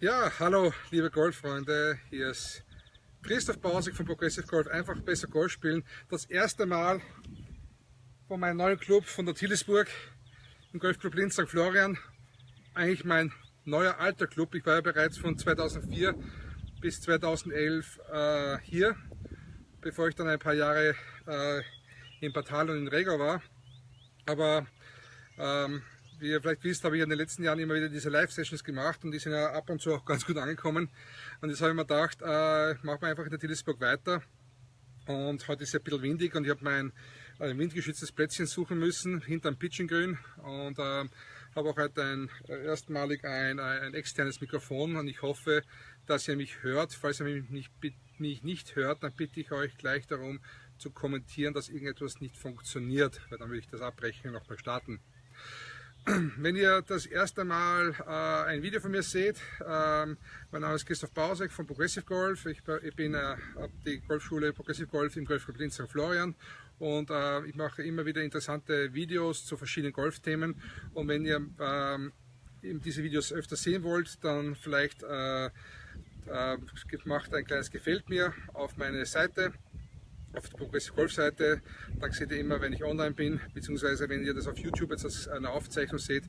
Ja, hallo liebe Golffreunde, hier ist Christoph Bausig von Progressive Golf, einfach besser Golf spielen. Das erste Mal von meinem neuen Club von der Tillisburg, im Golfclub Linz St. Florian. Eigentlich mein neuer alter Club, ich war ja bereits von 2004 bis 2011 äh, hier, bevor ich dann ein paar Jahre äh, in Batal und in Regau war. Aber ähm, wie ihr vielleicht wisst, habe ich in den letzten Jahren immer wieder diese Live-Sessions gemacht und die sind ja ab und zu auch ganz gut angekommen. Und jetzt habe ich mir gedacht, äh, machen wir einfach in der Tillisburg weiter. Und heute ist es ein bisschen windig und ich habe mein ein windgeschütztes Plätzchen suchen müssen, hinterm Pitching Und äh, habe auch heute ein, erstmalig ein, ein externes Mikrofon und ich hoffe, dass ihr mich hört. Falls ihr mich nicht, mich nicht hört, dann bitte ich euch gleich darum zu kommentieren, dass irgendetwas nicht funktioniert, weil dann will ich das abbrechen und nochmal starten. Wenn ihr das erste Mal äh, ein Video von mir seht, ähm, mein Name ist Christoph Bausek von Progressive Golf. Ich, ich bin äh, die Golfschule Progressive Golf im Golfclub Linz St. Florian und äh, ich mache immer wieder interessante Videos zu verschiedenen Golfthemen. Und wenn ihr ähm, diese Videos öfter sehen wollt, dann vielleicht äh, äh, macht ein kleines Gefällt mir auf meine Seite auf der Progressive Golf Seite. Da seht ihr immer, wenn ich online bin, beziehungsweise wenn ihr das auf YouTube jetzt als eine Aufzeichnung seht,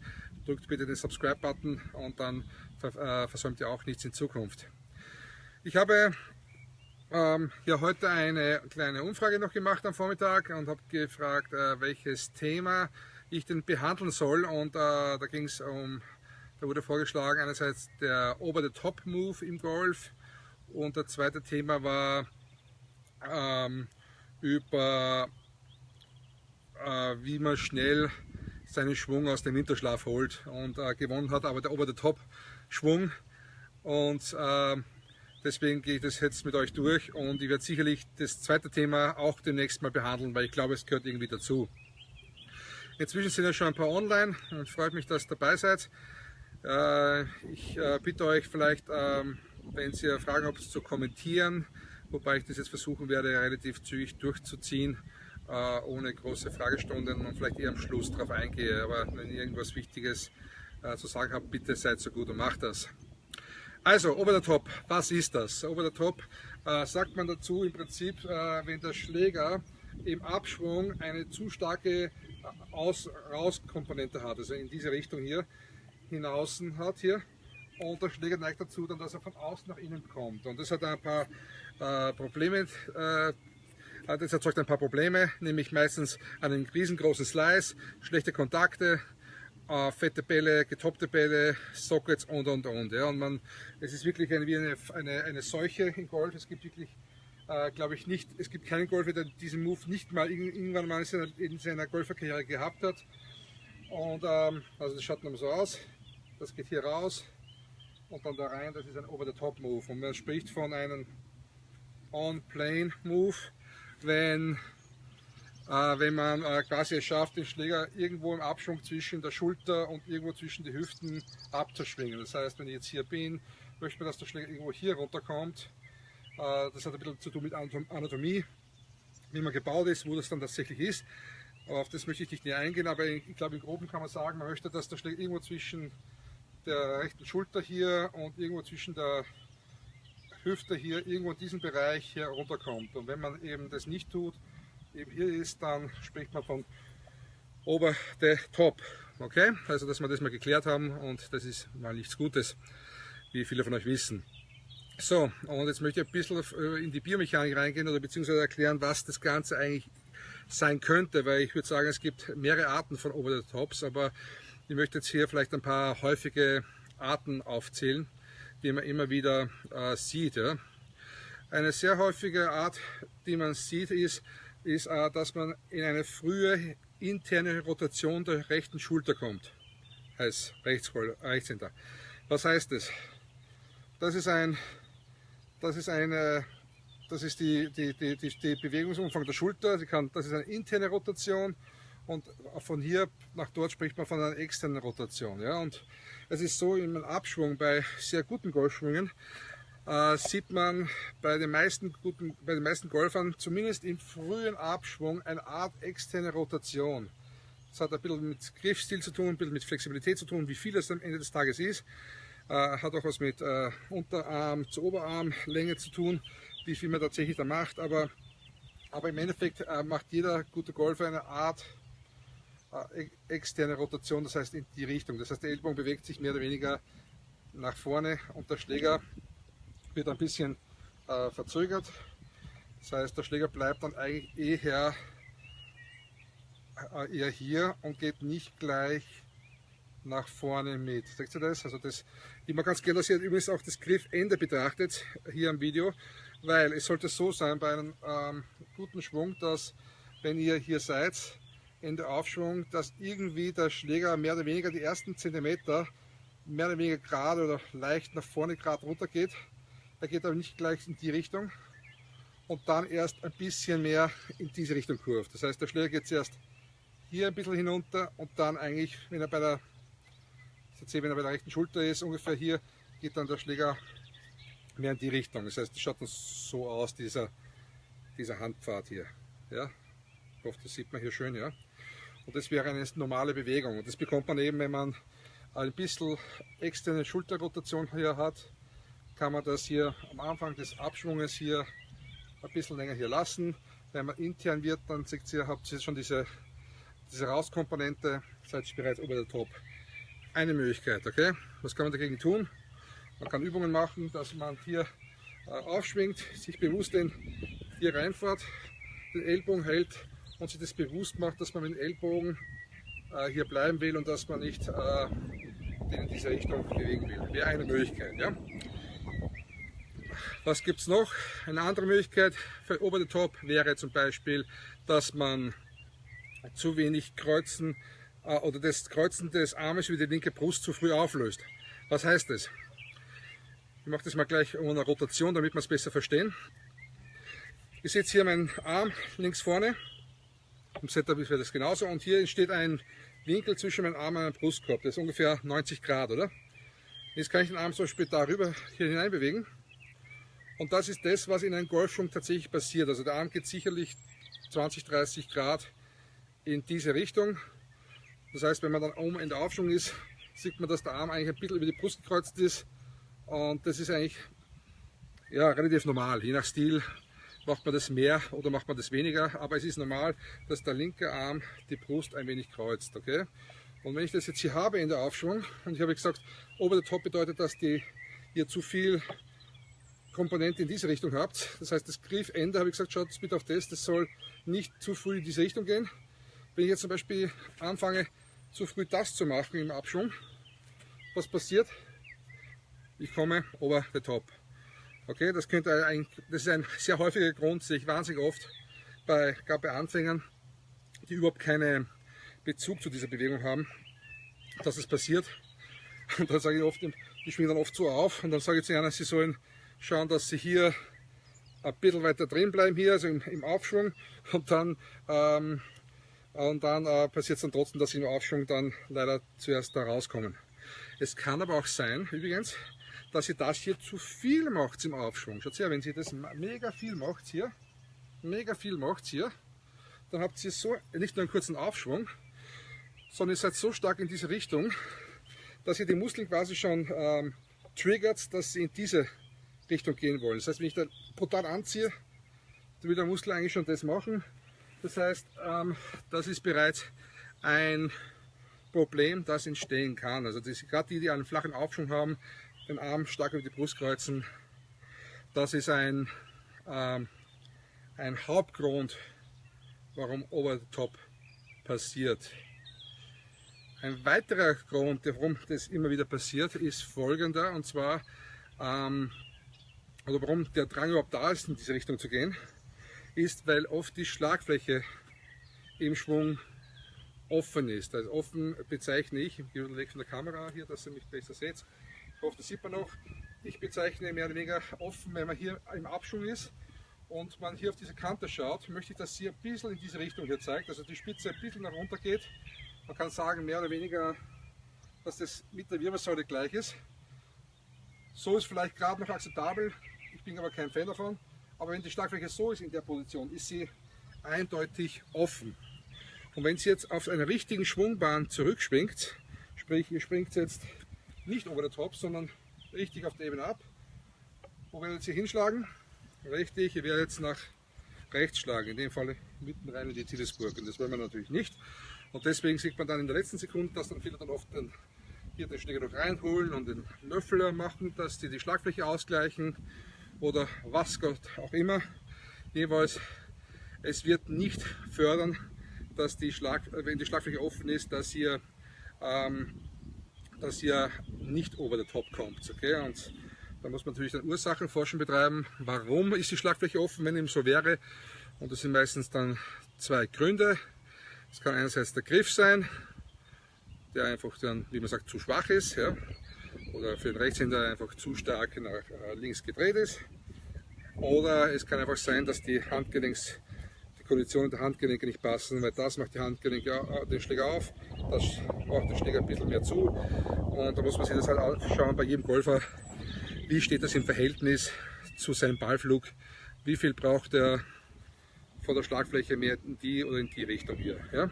drückt bitte den Subscribe-Button und dann äh, versäumt ihr auch nichts in Zukunft. Ich habe ähm, ja heute eine kleine Umfrage noch gemacht am Vormittag und habe gefragt, äh, welches Thema ich denn behandeln soll und äh, da ging es um, da wurde vorgeschlagen einerseits der Over-the-Top-Move im Golf und das zweite Thema war ähm, über äh, wie man schnell seinen Schwung aus dem Winterschlaf holt und äh, gewonnen hat, aber der Over the Top Schwung und äh, deswegen gehe ich das jetzt mit euch durch und ich werde sicherlich das zweite Thema auch demnächst mal behandeln, weil ich glaube, es gehört irgendwie dazu. Inzwischen sind ja schon ein paar online und freut mich, dass ihr dabei seid. Äh, ich äh, bitte euch vielleicht, ähm, wenn ihr Fragen habt, zu kommentieren, wobei ich das jetzt versuchen werde, relativ zügig durchzuziehen, äh, ohne große Fragestunden und vielleicht eher am Schluss darauf eingehe. Aber wenn ihr irgendwas Wichtiges äh, zu sagen habt, bitte seid so gut und macht das. Also, Over the Top, was ist das? Over the Top äh, sagt man dazu im Prinzip, äh, wenn der Schläger im Abschwung eine zu starke Aus-Raus-Komponente hat, also in diese Richtung hier, hinaus hat hier, und der Schläger neigt dazu, dann, dass er von außen nach innen kommt. Und das hat ein paar äh, Probleme, äh, das erzeugt ein paar Probleme, nämlich meistens einen riesengroßen Slice, schlechte Kontakte, äh, fette Bälle, getoppte Bälle, Sockets und und und. Ja. Und man, es ist wirklich eine, wie eine, eine, eine Seuche im Golf. Es gibt wirklich, äh, glaube ich, nicht, es gibt keinen Golfer, der diesen Move nicht mal irgendwann mal in seiner, in seiner Golferkarriere gehabt hat. Und ähm, also das schaut dann so aus. Das geht hier raus und dann da rein. Das ist ein Over-the-Top-Move. Und man spricht von einem On-Plane-Move, wenn, äh, wenn man äh, quasi es schafft, den Schläger irgendwo im Abschwung zwischen der Schulter und irgendwo zwischen die Hüften abzuschwingen. Das heißt, wenn ich jetzt hier bin, möchte man, dass der Schläger irgendwo hier runterkommt. Äh, das hat ein bisschen zu tun mit Anatomie, wie man gebaut ist, wo das dann tatsächlich ist. Aber auf das möchte ich nicht näher eingehen, aber ich, ich glaube im Groben kann man sagen, man möchte, dass der Schläger irgendwo zwischen der rechten Schulter hier und irgendwo zwischen der Hüfte hier, irgendwo in diesem Bereich hier runterkommt. Und wenn man eben das nicht tut, eben hier ist, dann spricht man von over the top. Okay, also dass wir das mal geklärt haben und das ist mal nichts Gutes, wie viele von euch wissen. So, und jetzt möchte ich ein bisschen äh, in die Biomechanik reingehen oder beziehungsweise erklären, was das Ganze eigentlich sein könnte, weil ich würde sagen, es gibt mehrere Arten von Over the Tops, aber ich möchte jetzt hier vielleicht ein paar häufige Arten aufzählen, die man immer wieder äh, sieht. Ja. Eine sehr häufige Art, die man sieht, ist, ist äh, dass man in eine frühe interne Rotation der rechten Schulter kommt. Heißt Rechtshänder. Was heißt das? Das ist ein, das ist eine, das ist die, die, die, die, Bewegungsumfang der Schulter. Kann, das ist eine interne Rotation und von hier nach dort spricht man von einer externen Rotation. Ja? Und es ist so, im Abschwung bei sehr guten Golfschwüngen äh, sieht man bei den, meisten guten, bei den meisten Golfern zumindest im frühen Abschwung eine Art externe Rotation. Das hat ein bisschen mit Griffstil zu tun, ein bisschen mit Flexibilität zu tun, wie viel es am Ende des Tages ist. Äh, hat auch was mit äh, Unterarm zu Oberarmlänge zu tun, wie viel man tatsächlich da macht. Aber, aber im Endeffekt äh, macht jeder gute Golfer eine Art externe Rotation, das heißt in die Richtung. Das heißt, der Ellbogen bewegt sich mehr oder weniger nach vorne und der Schläger wird ein bisschen äh, verzögert. Das heißt, der Schläger bleibt dann eigentlich eher, äh, eher hier und geht nicht gleich nach vorne mit. Seht ihr das? Also das immer ganz gerne, dass ihr übrigens auch das Griffende betrachtet hier am Video, weil es sollte so sein bei einem ähm, guten Schwung, dass wenn ihr hier seid, Ende Aufschwung, dass irgendwie der Schläger mehr oder weniger die ersten Zentimeter mehr oder weniger gerade oder leicht nach vorne gerade runter geht. Er geht aber nicht gleich in die Richtung und dann erst ein bisschen mehr in diese Richtung kurvt. Das heißt, der Schläger geht zuerst hier ein bisschen hinunter und dann eigentlich, wenn er bei der, jetzt wenn er bei der rechten Schulter ist, ungefähr hier, geht dann der Schläger mehr in die Richtung. Das heißt, es schaut dann so aus, dieser, dieser Handpfad hier. Ja? Ich hoffe, das sieht man hier schön. Ja? Und das wäre eine normale Bewegung. Und das bekommt man eben, wenn man ein bisschen externe Schulterrotation hier hat, kann man das hier am Anfang des Abschwunges hier ein bisschen länger hier lassen. Wenn man intern wird, dann seht ihr, habt ihr schon diese, diese Rauskomponente, seid ihr bereits über der Top. Eine Möglichkeit, okay? Was kann man dagegen tun? Man kann Übungen machen, dass man hier äh, aufschwingt, sich bewusst den hier reinfährt, den Ellbogen hält und sich das bewusst macht, dass man mit dem Ellbogen äh, hier bleiben will und dass man nicht äh, in diese Richtung bewegen will. Wäre eine Möglichkeit. Ja? Was gibt es noch? Eine andere Möglichkeit für Over the Top wäre zum Beispiel, dass man zu wenig Kreuzen äh, oder das Kreuzen des Armes über die linke Brust zu früh auflöst. Was heißt das? Ich mache das mal gleich um eine Rotation, damit wir es besser verstehen. Ich setze hier meinen Arm links vorne. Im Setup ist das genauso. Und hier entsteht ein Winkel zwischen meinem Arm und meinem Brustkorb. Das ist ungefähr 90 Grad, oder? Jetzt kann ich den Arm zum Beispiel darüber hier hinein bewegen. Und das ist das, was in einem Golfschwung tatsächlich passiert. Also der Arm geht sicherlich 20, 30 Grad in diese Richtung. Das heißt, wenn man dann oben in der Aufschwung ist, sieht man, dass der Arm eigentlich ein bisschen über die Brust gekreuzt ist. Und das ist eigentlich ja, relativ normal. Je nach Stil macht man das mehr oder macht man das weniger. Aber es ist normal, dass der linke Arm die Brust ein wenig kreuzt. Okay? Und wenn ich das jetzt hier habe in der Aufschwung, und ich habe gesagt, ober der Top bedeutet, dass die hier zu viel Komponente in diese Richtung habt. Das heißt, das Griffende habe ich gesagt, schaut bitte auf das, das soll nicht zu früh in diese Richtung gehen. Wenn ich jetzt zum Beispiel anfange, zu früh das zu machen im Abschwung, was passiert? Ich komme over the top. Okay, das, könnte ein, das ist ein sehr häufiger Grund, sehe ich wahnsinnig oft, bei, gerade bei Anfängern, die überhaupt keinen Bezug zu dieser Bewegung haben, dass es passiert. Und dann sage ich oft, die schwingen dann oft so auf und dann sage ich zu ihnen, sie sollen schauen, dass sie hier ein bisschen weiter drin bleiben, hier, also im, im Aufschwung. Und dann, ähm, dann äh, passiert es dann trotzdem, dass sie im Aufschwung dann leider zuerst da rauskommen. Es kann aber auch sein, übrigens, dass ihr das hier zu viel macht im Aufschwung. Schaut her, wenn sie das mega viel macht hier, mega viel macht hier, dann habt ihr so nicht nur einen kurzen Aufschwung, sondern ihr seid so stark in diese Richtung, dass ihr die Muskeln quasi schon ähm, triggert, dass sie in diese Richtung gehen wollen. Das heißt, wenn ich da brutal anziehe, dann will der Muskel eigentlich schon das machen. Das heißt, ähm, das ist bereits ein Problem, das entstehen kann. Also gerade die, die einen flachen Aufschwung haben, den Arm stark über die Brust kreuzen, das ist ein, ähm, ein Hauptgrund, warum Over the Top passiert. Ein weiterer Grund, warum das immer wieder passiert, ist folgender, und zwar ähm, oder warum der Drang überhaupt da ist, in diese Richtung zu gehen, ist, weil oft die Schlagfläche im Schwung offen ist. Also offen bezeichne ich, ich gehe weg von der Kamera hier, dass ihr mich besser seht. Ich hoffe, das sieht man noch. Ich bezeichne mehr oder weniger offen, wenn man hier im Abschwung ist und man hier auf diese Kante schaut, möchte ich, dass sie ein bisschen in diese Richtung hier zeigt, also die Spitze ein bisschen nach unten geht. Man kann sagen, mehr oder weniger, dass das mit der Wirbelsäule gleich ist. So ist vielleicht gerade noch akzeptabel, ich bin aber kein Fan davon. Aber wenn die Schlagfläche so ist in der Position, ist sie eindeutig offen. Und wenn sie jetzt auf einer richtigen Schwungbahn zurückschwingt, sprich ihr springt jetzt nicht over the top, sondern richtig auf der Ebene ab. Wo werdet ihr hinschlagen? Richtig, ihr werdet jetzt nach rechts schlagen, in dem Fall mitten rein in die Tillesburg. Und das wollen wir natürlich nicht. Und deswegen sieht man dann in der letzten Sekunde, dass dann viele dann oft den, hier den Schläger noch reinholen und den Löffel machen, dass die die Schlagfläche ausgleichen oder was Gott auch immer. Jeweils, es wird nicht fördern, dass die Schlag, wenn die Schlagfläche offen ist, dass ihr, ähm, dass ihr nicht over the top kommt. Okay? Und da muss man natürlich dann Ursachenforschung betreiben. Warum ist die Schlagfläche offen, wenn eben so wäre? Und das sind meistens dann zwei Gründe. Es kann einerseits der Griff sein, der einfach dann, wie man sagt, zu schwach ist. Ja? Oder für den Rechtshänder einfach zu stark nach äh, links gedreht ist. Oder es kann einfach sein, dass die Handgelenks, Konditionen der Handgelenke nicht passen, weil das macht die Handgelenke äh, den Schläger auf, das macht den Schläger ein bisschen mehr zu. Und da muss man sich das halt anschauen bei jedem Golfer, wie steht das im Verhältnis zu seinem Ballflug, wie viel braucht er von der Schlagfläche mehr in die oder in die Richtung hier. Ja?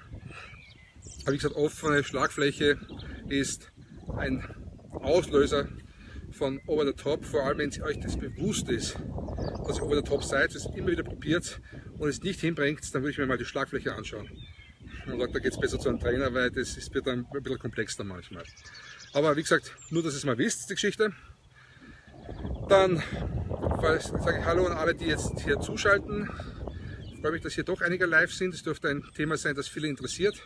Aber wie gesagt, offene Schlagfläche ist ein Auslöser von Over the Top, vor allem wenn euch das bewusst ist, dass ihr Over the Top seid, es immer wieder probiert und es nicht hinbringt, dann würde ich mir mal die Schlagfläche anschauen. Und da geht es besser zu einem Trainer, weil das ist, wird dann ein bisschen komplexer manchmal. Aber wie gesagt, nur dass ihr es mal wisst, die Geschichte. Dann sage ich Hallo an alle, die jetzt hier zuschalten. Ich freue mich, dass hier doch einige live sind. Es dürfte ein Thema sein, das viele interessiert.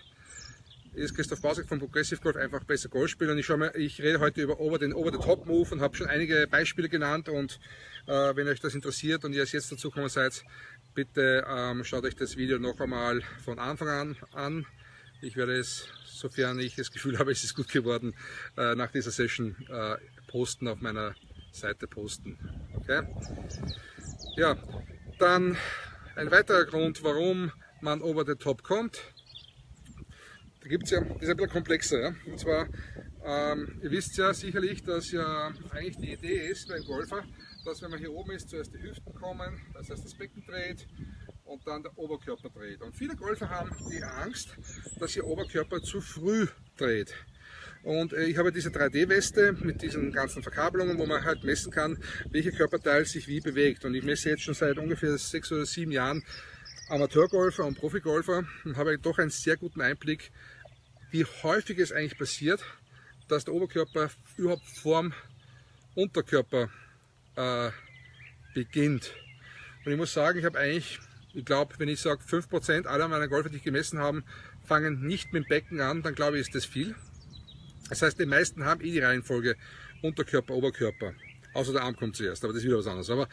Ist Christoph Bausek von Progressive Golf, einfach besser Golf spielen. Und ich, mal, ich rede heute über over, den Over-the-Top-Move und habe schon einige Beispiele genannt. Und äh, wenn euch das interessiert und ihr jetzt dazu gekommen seid, bitte ähm, schaut euch das Video noch einmal von Anfang an an. Ich werde es, sofern ich das Gefühl habe, es ist gut geworden, äh, nach dieser Session äh, posten auf meiner Seite posten. Okay? Ja, dann ein weiterer Grund, warum man over the top kommt. Da gibt es ja, das ist ein bisschen komplexer. Ja? Und zwar, ähm, ihr wisst ja sicherlich, dass ja eigentlich die Idee ist beim Golfer, dass wenn man hier oben ist, zuerst die Hüften kommen, das heißt das Becken dreht und dann der Oberkörper dreht. Und viele Golfer haben die Angst, dass ihr Oberkörper zu früh dreht. Und äh, ich habe diese 3D-Weste mit diesen ganzen Verkabelungen, wo man halt messen kann, welcher Körperteil sich wie bewegt. Und ich messe jetzt schon seit ungefähr sechs oder sieben Jahren Amateurgolfer und Profigolfer und habe doch einen sehr guten Einblick, wie häufig es eigentlich passiert, dass der Oberkörper überhaupt vorm Unterkörper äh, beginnt. Und ich muss sagen, ich habe eigentlich, ich glaube, wenn ich sage 5% aller meiner Golfer, die ich gemessen habe, fangen nicht mit dem Becken an, dann glaube ich, ist das viel. Das heißt, die meisten haben eh die Reihenfolge Unterkörper, Oberkörper. Außer der Arm kommt zuerst, aber das ist wieder was anderes. Aber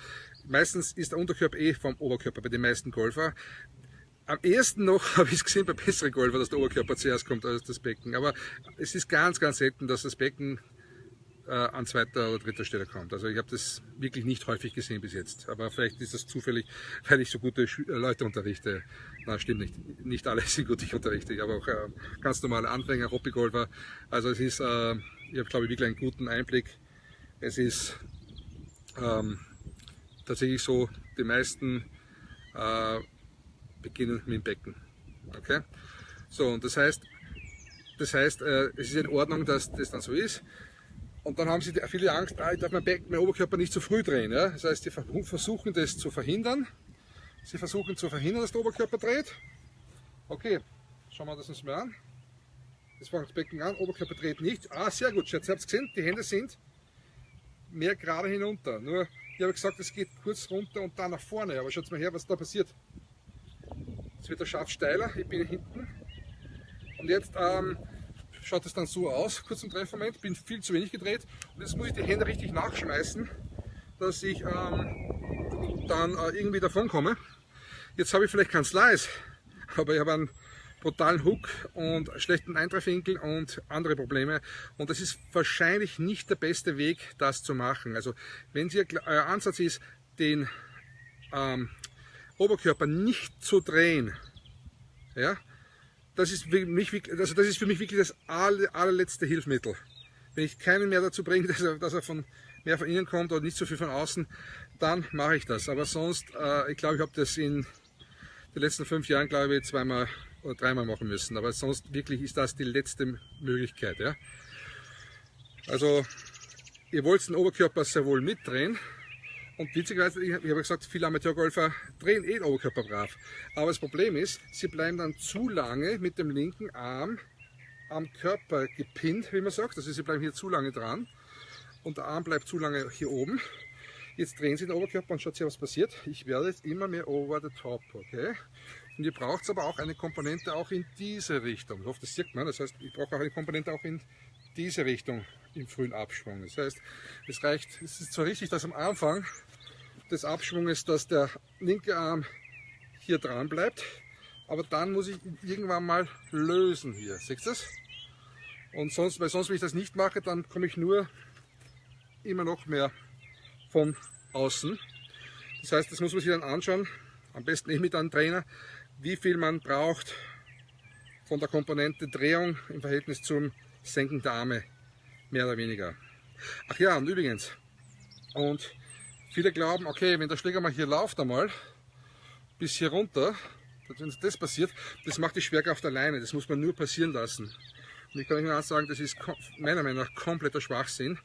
meistens ist der Unterkörper eh vom Oberkörper bei den meisten Golfer. Am ersten noch habe ich es gesehen bei besseren Golfer, dass der Oberkörper zuerst kommt als das Becken. Aber es ist ganz, ganz selten, dass das Becken äh, an zweiter oder dritter Stelle kommt. Also ich habe das wirklich nicht häufig gesehen bis jetzt. Aber vielleicht ist das zufällig, weil ich so gute äh, Leute unterrichte. Na, stimmt nicht. Nicht alle sind gut, ich unterrichte. Ich habe auch äh, ganz normale Anfänger, Hobbygolfer. Also es ist, äh, ich habe glaube ich wirklich einen guten Einblick. Es ist ähm, tatsächlich so, die meisten äh, beginnen mit dem Becken. Okay? So, und das heißt, das heißt, äh, es ist in Ordnung, dass das dann so ist. Und dann haben sie viele Angst, ah, ich darf mein, Becken, mein Oberkörper nicht zu früh drehen. Ja? Das heißt, sie versuchen das zu verhindern. Sie versuchen zu verhindern, dass der Oberkörper dreht. Okay, schauen wir das uns mal an. Das fängt das Becken an, Oberkörper dreht nicht. Ah, sehr gut, Schatz, ihr habt gesehen, die Hände sind mehr gerade hinunter. Nur, ich habe gesagt, es geht kurz runter und dann nach vorne. Aber schaut mal her, was da passiert. Jetzt wird der Schaft steiler, ich bin hinten. Und jetzt ähm, schaut es dann so aus, kurz im Treffmoment, bin viel zu wenig gedreht und jetzt muss ich die Hände richtig nachschmeißen, dass ich ähm, dann äh, irgendwie davon komme. Jetzt habe ich vielleicht keinen Slice, aber ich habe einen brutalen Hook und schlechten Eintreffwinkel und andere Probleme. Und das ist wahrscheinlich nicht der beste Weg, das zu machen. Also wenn Sie, euer Ansatz ist, den ähm, Oberkörper nicht zu drehen, ja, das ist, für mich, also das ist für mich wirklich das allerletzte Hilfsmittel. Wenn ich keinen mehr dazu bringe, dass er, dass er von, mehr von innen kommt oder nicht so viel von außen, dann mache ich das. Aber sonst, äh, ich glaube, ich habe das in den letzten fünf Jahren, glaube ich, zweimal oder dreimal machen müssen. Aber sonst wirklich ist das die letzte Möglichkeit. Ja? Also ihr wollt den Oberkörper sehr wohl mitdrehen. Und witzigerweise, ich habe gesagt, viele Amateurgolfer drehen eh den Oberkörper brav. Aber das Problem ist, sie bleiben dann zu lange mit dem linken Arm am Körper gepinnt, wie man sagt. Also sie bleiben hier zu lange dran und der Arm bleibt zu lange hier oben. Jetzt drehen Sie den Oberkörper und schaut sich, was passiert. Ich werde jetzt immer mehr over the top, okay? Und ihr braucht aber auch eine Komponente auch in diese Richtung. Ich hoffe, das sieht man. Das heißt, ich brauche auch eine Komponente auch in diese Richtung im frühen Abschwung. Das heißt, es reicht, es ist zwar richtig, dass am Anfang des Abschwunges, dass der linke Arm hier dran bleibt, aber dann muss ich irgendwann mal lösen hier. Seht ihr das? Und sonst, weil sonst, wenn ich das nicht mache, dann komme ich nur immer noch mehr von außen. Das heißt, das muss man sich dann anschauen, am besten eh mit einem Trainer, wie viel man braucht von der Komponente Drehung im Verhältnis zum Senken der Arme, mehr oder weniger. Ach ja, und übrigens, und viele glauben, okay, wenn der Schläger mal hier läuft einmal, bis hier runter, wenn das passiert, das macht die Schwerkraft alleine, das muss man nur passieren lassen. Und ich kann euch nur sagen, das ist meiner Meinung nach kompletter Schwachsinn.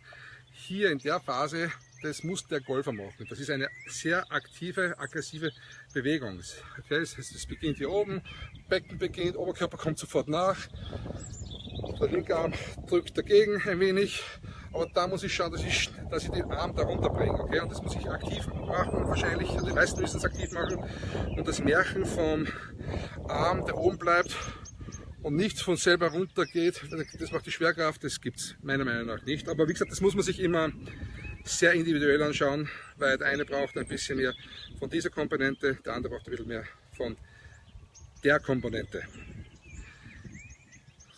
Hier in der Phase das muss der Golfer machen. Das ist eine sehr aktive, aggressive Bewegung. Okay, es beginnt hier oben, Becken beginnt, Oberkörper kommt sofort nach, der linke Arm drückt dagegen ein wenig, aber da muss ich schauen, dass ich, dass ich den Arm darunter bringe. Okay? Und das muss ich aktiv machen, wahrscheinlich, die meisten müssen es aktiv machen. Und das Märchen vom Arm, der oben bleibt, und nichts von selber runter geht, das macht die Schwerkraft, das gibt es meiner Meinung nach nicht. Aber wie gesagt, das muss man sich immer sehr individuell anschauen, weil der eine braucht ein bisschen mehr von dieser Komponente, der andere braucht ein bisschen mehr von der Komponente.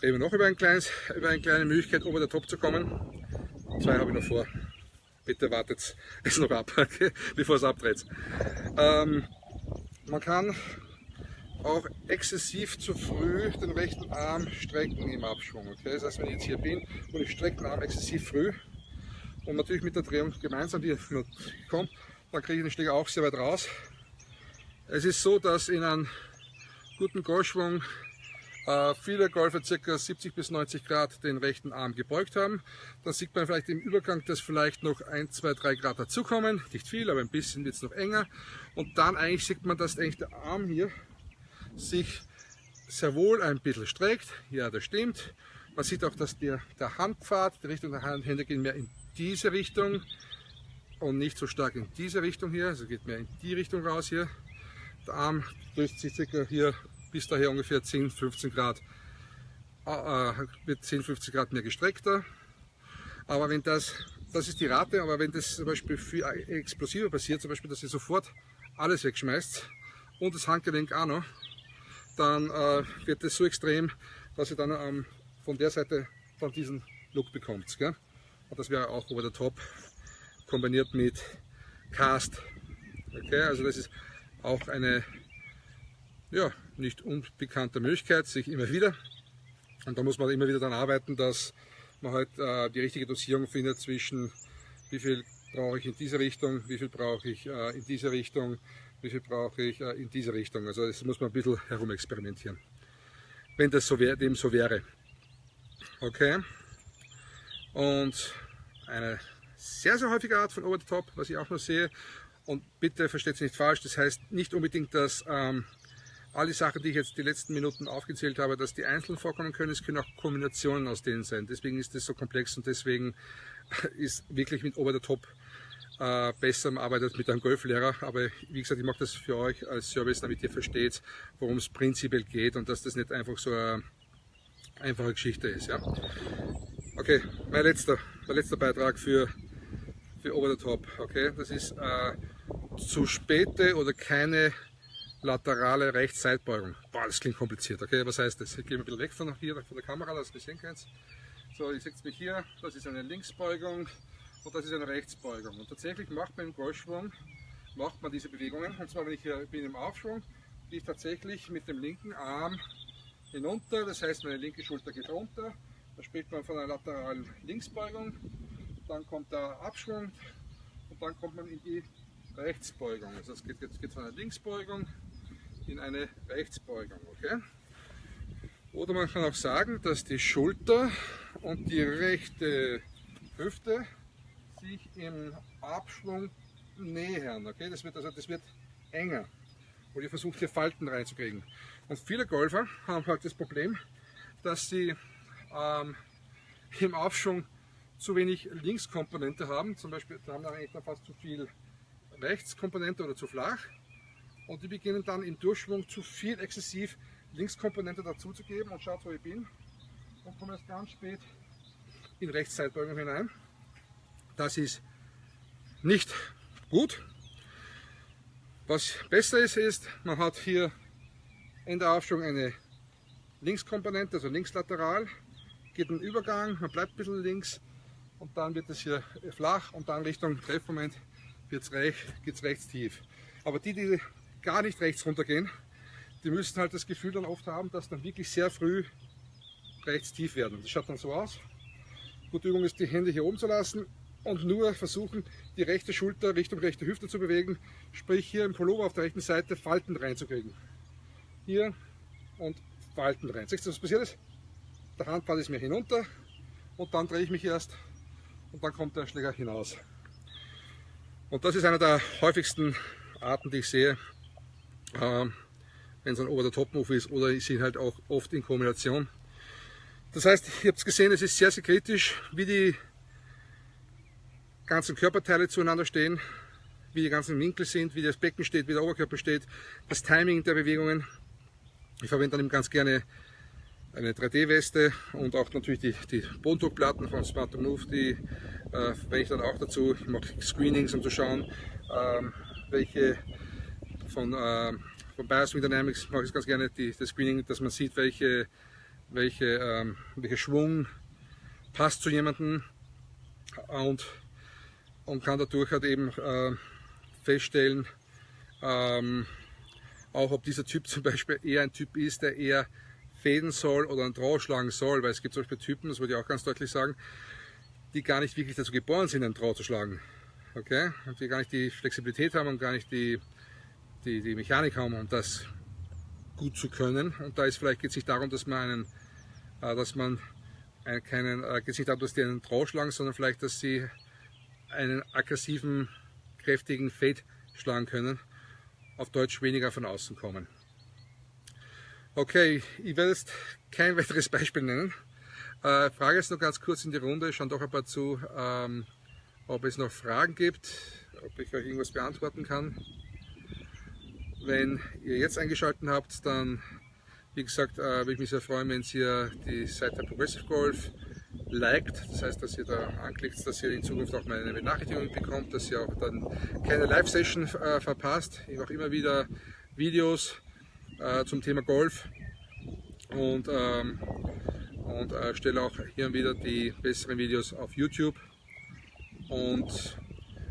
Reden wir noch über, ein kleines, über eine kleine Möglichkeit, ober der Top zu kommen. Zwei habe ich noch vor. Bitte wartet es noch ab, bevor es abdreht. Ähm, man kann auch exzessiv zu früh den rechten Arm strecken im Abschwung. Okay? Das heißt, wenn ich jetzt hier bin und ich strecke den Arm exzessiv früh, und natürlich mit der Drehung gemeinsam, die kommt, dann kriege ich den Schläger auch sehr weit raus. Es ist so, dass in einem guten Golfschwung äh, viele Golfer ca. 70 bis 90 Grad den rechten Arm gebeugt haben. Dann sieht man vielleicht im Übergang, dass vielleicht noch 1, 2, 3 Grad dazukommen. Nicht viel, aber ein bisschen wird es noch enger. Und dann eigentlich sieht man, dass eigentlich der Arm hier sich sehr wohl ein bisschen streckt. Ja, das stimmt. Man sieht auch, dass der, der Handpfad, die Richtung der Hände gehen mehr in diese Richtung und nicht so stark in diese Richtung hier, also geht mehr in die Richtung raus hier. Der Arm löst sich circa hier bis daher ungefähr 10, 15 Grad, äh, äh wird 10, 15 Grad mehr gestreckter. Aber wenn das, das ist die Rate, aber wenn das zum Beispiel viel explosiver passiert, zum Beispiel, dass ihr sofort alles wegschmeißt und das Handgelenk auch noch, dann äh, wird das so extrem, dass ihr dann ähm, von der Seite dann diesen Look bekommt. Gell? Und das wäre auch over the top kombiniert mit Cast. Okay, also das ist auch eine ja, nicht unbekannte Möglichkeit, sich immer wieder. Und da muss man immer wieder daran arbeiten, dass man halt äh, die richtige Dosierung findet zwischen wie viel brauche ich in diese Richtung, wie viel brauche ich äh, in diese Richtung, wie viel brauche ich äh, in diese Richtung. Also das muss man ein bisschen herumexperimentieren, wenn das so wär, dem so wäre. Okay. Und eine sehr, sehr häufige Art von Over the Top, was ich auch noch sehe. Und bitte versteht es nicht falsch, das heißt nicht unbedingt, dass ähm, all die Sachen, die ich jetzt die letzten Minuten aufgezählt habe, dass die einzeln vorkommen können. Es können auch Kombinationen aus denen sein. Deswegen ist das so komplex und deswegen ist wirklich mit Over the Top äh, besser man arbeitet mit einem Golflehrer. Aber wie gesagt, ich mache das für euch als Service, damit ihr versteht, worum es prinzipiell geht und dass das nicht einfach so eine einfache Geschichte ist. Ja. Okay, mein letzter, mein letzter Beitrag für, für Over the Top. Okay, das ist äh, zu späte oder keine laterale Rechtsseitbeugung. Boah, das klingt kompliziert. Okay, was heißt das? Ich gehe ein bisschen weg von hier, von der Kamera, dass ihr sehen könnt. So, ihr seht mich hier, das ist eine Linksbeugung und das ist eine Rechtsbeugung. Und tatsächlich macht man im Golfschwung macht man diese Bewegungen. Und zwar, wenn ich hier bin im Aufschwung, gehe ich tatsächlich mit dem linken Arm hinunter, das heißt meine linke Schulter geht runter da spricht man von einer lateralen Linksbeugung, dann kommt der Abschwung und dann kommt man in die Rechtsbeugung. Also es geht jetzt geht von einer Linksbeugung in eine Rechtsbeugung. Okay? Oder man kann auch sagen, dass die Schulter und die rechte Hüfte sich im Abschwung nähern. Okay? Das, wird, also, das wird enger. Und ihr versucht hier Falten reinzukriegen. Und viele Golfer haben halt das Problem, dass sie ähm, im Aufschwung zu wenig Linkskomponente haben. Zum Beispiel da haben wir eigentlich fast zu viel Rechtskomponente oder zu flach. Und die beginnen dann im Durchschwung zu viel exzessiv Linkskomponente dazu zu geben. Und schaut, wo ich bin. Und komme erst ganz spät in Rechtszeitbeugung hinein. Das ist nicht gut. Was besser ist, ist, man hat hier in der Aufschwung eine Linkskomponente, also linkslateral, geht ein Übergang, man bleibt ein bisschen links und dann wird es hier flach und dann Richtung Treffmoment recht, geht's rechts tief. Aber die, die gar nicht rechts runtergehen, die müssen halt das Gefühl dann oft haben, dass dann wirklich sehr früh rechts tief werden. Das schaut dann so aus. Gute Übung ist, die Hände hier oben zu lassen und nur versuchen, die rechte Schulter Richtung rechte Hüfte zu bewegen, sprich hier im Pullover auf der rechten Seite Falten reinzukriegen. Hier und Falten rein. Siehst du, was passiert ist? Der Handpfad ist mir hinunter und dann drehe ich mich erst und dann kommt der Schläger hinaus. Und das ist einer der häufigsten Arten, die ich sehe, äh, wenn es ein Over-the-Top-Move ist oder ich sehe halt auch oft in Kombination. Das heißt, ihr habt es gesehen, es ist sehr, sehr kritisch, wie die ganzen Körperteile zueinander stehen, wie die ganzen Winkel sind, wie das Becken steht, wie der Oberkörper steht, das Timing der Bewegungen. Ich verwende dann eben ganz gerne eine 3D-Weste und auch natürlich die, die Bodendruckplatten von Smart Move, die äh, verwende ich dann auch dazu. Ich mache Screenings, um zu schauen, ähm, welche von, äh, von Bioswing Dynamics mache ich ganz gerne die, das Screening, dass man sieht, welche, welche, ähm, welcher Schwung passt zu jemandem und, und kann dadurch halt eben äh, feststellen, ähm, auch ob dieser Typ zum Beispiel eher ein Typ ist, der eher fäden soll oder einen Draw schlagen soll, weil es gibt zum Beispiel Typen, das wollte ich auch ganz deutlich sagen, die gar nicht wirklich dazu geboren sind, einen Draw zu schlagen. Okay? Und die gar nicht die Flexibilität haben und gar nicht die, die, die Mechanik haben, um das gut zu können. Und da ist vielleicht geht es nicht darum, dass man einen, äh, dass man einen, keinen, äh, geht es nicht darum, dass die einen Draw schlagen, sondern vielleicht, dass sie einen aggressiven, kräftigen Fade schlagen können. Auf Deutsch weniger von außen kommen. Okay, ich werde jetzt kein weiteres Beispiel nennen. Äh, Frage jetzt noch ganz kurz in die Runde, schauen doch ein paar zu, ähm, ob es noch Fragen gibt, ob ich euch irgendwas beantworten kann. Wenn ihr jetzt eingeschaltet habt, dann, wie gesagt, äh, würde ich mich sehr freuen, wenn ihr die Seite Progressive Golf liked, das heißt, dass ihr da anklickt, dass ihr in Zukunft auch meine Benachrichtigungen bekommt, dass ihr auch dann keine Live-Session äh, verpasst. Ich mache immer wieder Videos, äh, zum Thema Golf und, ähm, und äh, stelle auch hier und wieder die besseren Videos auf YouTube. Und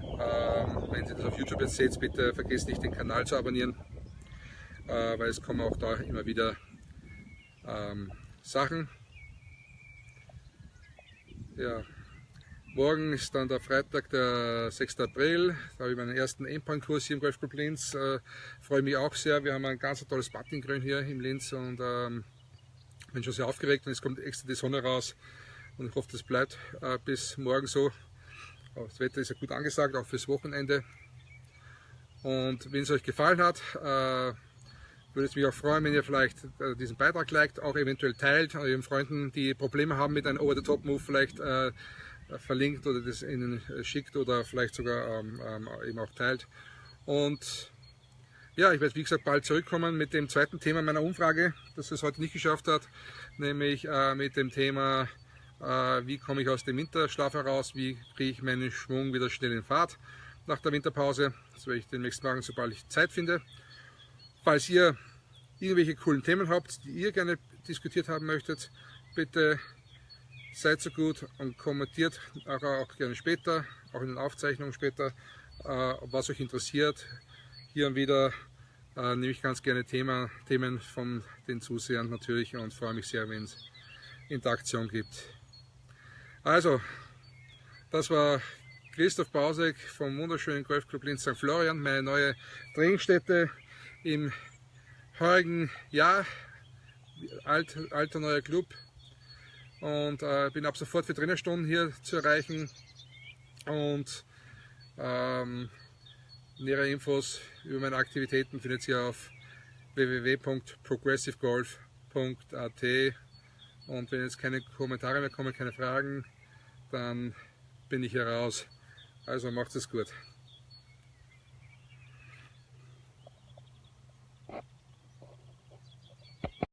ähm, wenn ihr das auf YouTube jetzt seht, bitte vergesst nicht den Kanal zu abonnieren, äh, weil es kommen auch da immer wieder ähm, Sachen. Ja, Morgen ist dann der Freitag, der 6. April. Da habe ich meinen ersten Endpoint-Kurs hier im Golfclub Linz. Äh, freue mich auch sehr. Wir haben ein ganz tolles Puttinggrün hier im Linz und ähm, bin schon sehr aufgeregt und es kommt extra die Sonne raus und ich hoffe, das bleibt äh, bis morgen so. Aber das Wetter ist ja gut angesagt, auch fürs Wochenende. Und wenn es euch gefallen hat, äh, würde es mich auch freuen, wenn ihr vielleicht äh, diesen Beitrag liked, auch eventuell teilt, euren Freunden, die Probleme haben mit einem Over-the-Top-Move, vielleicht äh, verlinkt oder das ihnen schickt oder vielleicht sogar ähm, ähm, eben auch teilt. Und ja, ich werde wie gesagt bald zurückkommen mit dem zweiten Thema meiner Umfrage, das es heute nicht geschafft hat, nämlich äh, mit dem Thema, äh, wie komme ich aus dem Winterschlaf heraus, wie kriege ich meinen Schwung wieder schnell in Fahrt nach der Winterpause. Das werde ich demnächst machen, sobald ich Zeit finde. Falls ihr irgendwelche coolen Themen habt, die ihr gerne diskutiert haben möchtet, bitte Seid so gut und kommentiert auch, auch gerne später, auch in den Aufzeichnungen später, äh, was euch interessiert. Hier und wieder äh, nehme ich ganz gerne Thema, Themen von den Zusehern natürlich und freue mich sehr, wenn es Interaktion gibt. Also, das war Christoph Bausek vom wunderschönen Golfclub Linz St. Florian, meine neue Trainingsstätte im heurigen Jahr, alt, alter neuer Club und äh, bin ab sofort für Trainerstunden hier zu erreichen. Und ähm, nähere Infos über meine Aktivitäten findet ihr auf www.progressivegolf.at und wenn jetzt keine Kommentare mehr kommen, keine Fragen, dann bin ich hier raus. Also macht es gut.